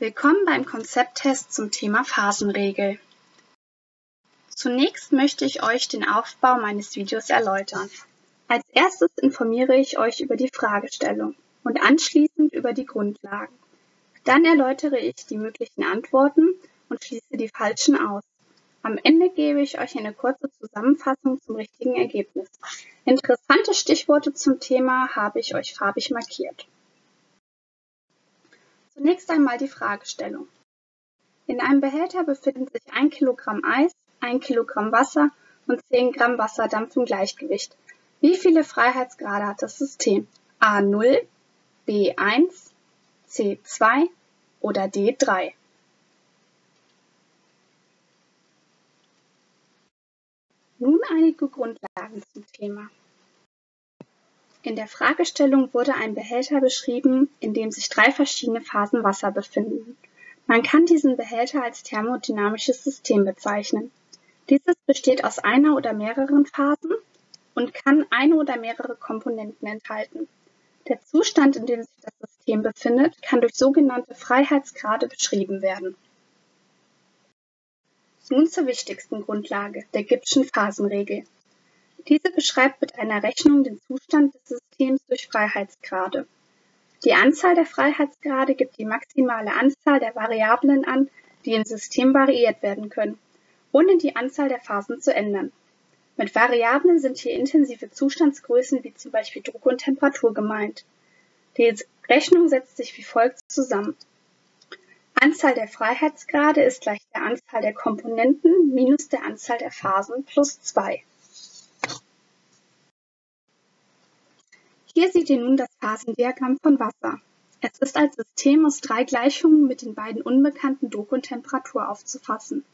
Willkommen beim Konzepttest zum Thema Phasenregel. Zunächst möchte ich euch den Aufbau meines Videos erläutern. Als erstes informiere ich euch über die Fragestellung und anschließend über die Grundlagen. Dann erläutere ich die möglichen Antworten und schließe die falschen aus. Am Ende gebe ich euch eine kurze Zusammenfassung zum richtigen Ergebnis. Interessante Stichworte zum Thema habe ich euch farbig markiert. Zunächst einmal die Fragestellung. In einem Behälter befinden sich 1 Kilogramm Eis, 1 Kilogramm Wasser und 10 Gramm Wasserdampf im Gleichgewicht. Wie viele Freiheitsgrade hat das System? A0, B1, C2 oder D3? Nun einige Grundlagen zum Thema. In der Fragestellung wurde ein Behälter beschrieben, in dem sich drei verschiedene Phasen Wasser befinden. Man kann diesen Behälter als thermodynamisches System bezeichnen. Dieses besteht aus einer oder mehreren Phasen und kann eine oder mehrere Komponenten enthalten. Der Zustand, in dem sich das System befindet, kann durch sogenannte Freiheitsgrade beschrieben werden. Nun zur wichtigsten Grundlage, der Gibbschen Phasenregel. Diese beschreibt mit einer Rechnung den Zustand des Systems durch Freiheitsgrade. Die Anzahl der Freiheitsgrade gibt die maximale Anzahl der Variablen an, die im System variiert werden können, ohne die Anzahl der Phasen zu ändern. Mit Variablen sind hier intensive Zustandsgrößen wie zum Beispiel Druck und Temperatur gemeint. Die Rechnung setzt sich wie folgt zusammen. Anzahl der Freiheitsgrade ist gleich der Anzahl der Komponenten minus der Anzahl der Phasen plus 2. Hier seht ihr nun das Phasendiagramm von Wasser. Es ist als System aus drei Gleichungen mit den beiden unbekannten Druck und Temperatur aufzufassen.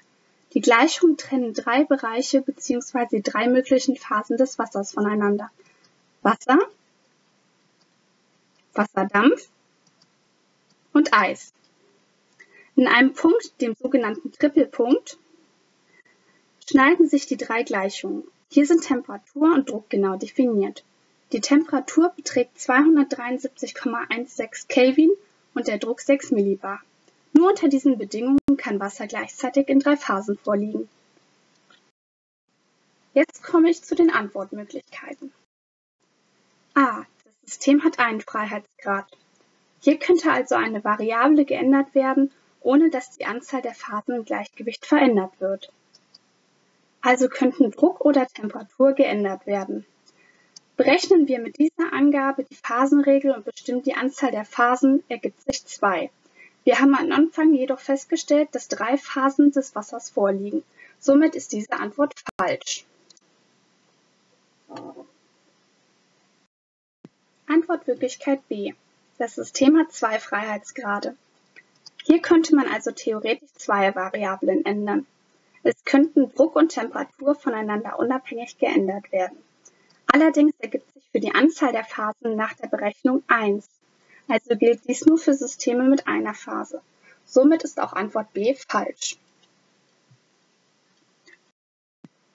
Die Gleichungen trennen drei Bereiche bzw. drei möglichen Phasen des Wassers voneinander. Wasser, Wasserdampf und Eis. In einem Punkt, dem sogenannten Trippelpunkt, schneiden sich die drei Gleichungen. Hier sind Temperatur und Druck genau definiert. Die Temperatur beträgt 273,16 Kelvin und der Druck 6 Millibar. Nur unter diesen Bedingungen kann Wasser gleichzeitig in drei Phasen vorliegen. Jetzt komme ich zu den Antwortmöglichkeiten. A. Das System hat einen Freiheitsgrad. Hier könnte also eine Variable geändert werden ohne dass die Anzahl der Phasen im Gleichgewicht verändert wird. Also könnten Druck oder Temperatur geändert werden. Berechnen wir mit dieser Angabe die Phasenregel und bestimmen die Anzahl der Phasen, ergibt sich 2. Wir haben am Anfang jedoch festgestellt, dass drei Phasen des Wassers vorliegen. Somit ist diese Antwort falsch. Antwortwirklichkeit B. Das System hat zwei Freiheitsgrade. Hier könnte man also theoretisch zwei Variablen ändern. Es könnten Druck und Temperatur voneinander unabhängig geändert werden. Allerdings ergibt sich für die Anzahl der Phasen nach der Berechnung 1. Also gilt dies nur für Systeme mit einer Phase. Somit ist auch Antwort B falsch.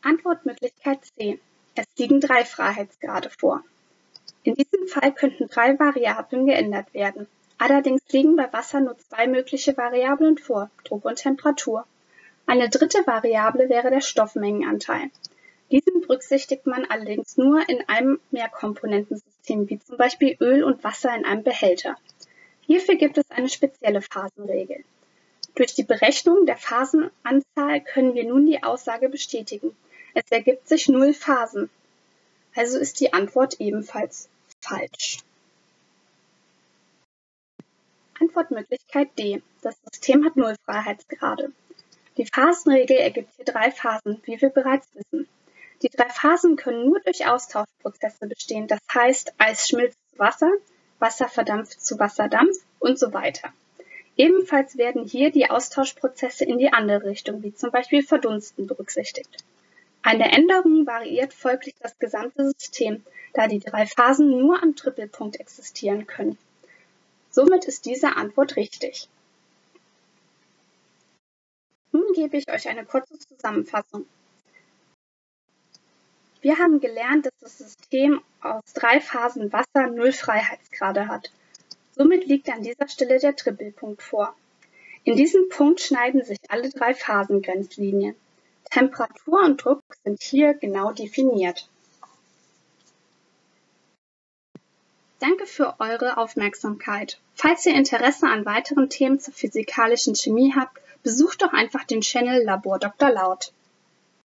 Antwortmöglichkeit C. Es liegen drei Freiheitsgrade vor. In diesem Fall könnten drei Variablen geändert werden. Allerdings liegen bei Wasser nur zwei mögliche Variablen vor, Druck und Temperatur. Eine dritte Variable wäre der Stoffmengenanteil. Diesen berücksichtigt man allerdings nur in einem Mehrkomponentensystem, wie zum Beispiel Öl und Wasser in einem Behälter. Hierfür gibt es eine spezielle Phasenregel. Durch die Berechnung der Phasenanzahl können wir nun die Aussage bestätigen. Es ergibt sich null Phasen. Also ist die Antwort ebenfalls falsch. Antwortmöglichkeit D. Das System hat null Freiheitsgrade. Die Phasenregel ergibt hier drei Phasen, wie wir bereits wissen. Die drei Phasen können nur durch Austauschprozesse bestehen, das heißt Eis schmilzt zu Wasser, Wasser verdampft zu Wasserdampf und so weiter. Ebenfalls werden hier die Austauschprozesse in die andere Richtung, wie zum Beispiel Verdunsten, berücksichtigt. Eine Änderung variiert folglich das gesamte System, da die drei Phasen nur am Trippelpunkt existieren können. Somit ist diese Antwort richtig. Nun gebe ich euch eine kurze Zusammenfassung. Wir haben gelernt, dass das System aus drei Phasen Wasser null Freiheitsgrade hat. Somit liegt an dieser Stelle der Trippelpunkt vor. In diesem Punkt schneiden sich alle drei Phasengrenzlinien. Temperatur und Druck sind hier genau definiert. Danke für eure Aufmerksamkeit. Falls ihr Interesse an weiteren Themen zur physikalischen Chemie habt, besucht doch einfach den Channel Labor Dr. Laut.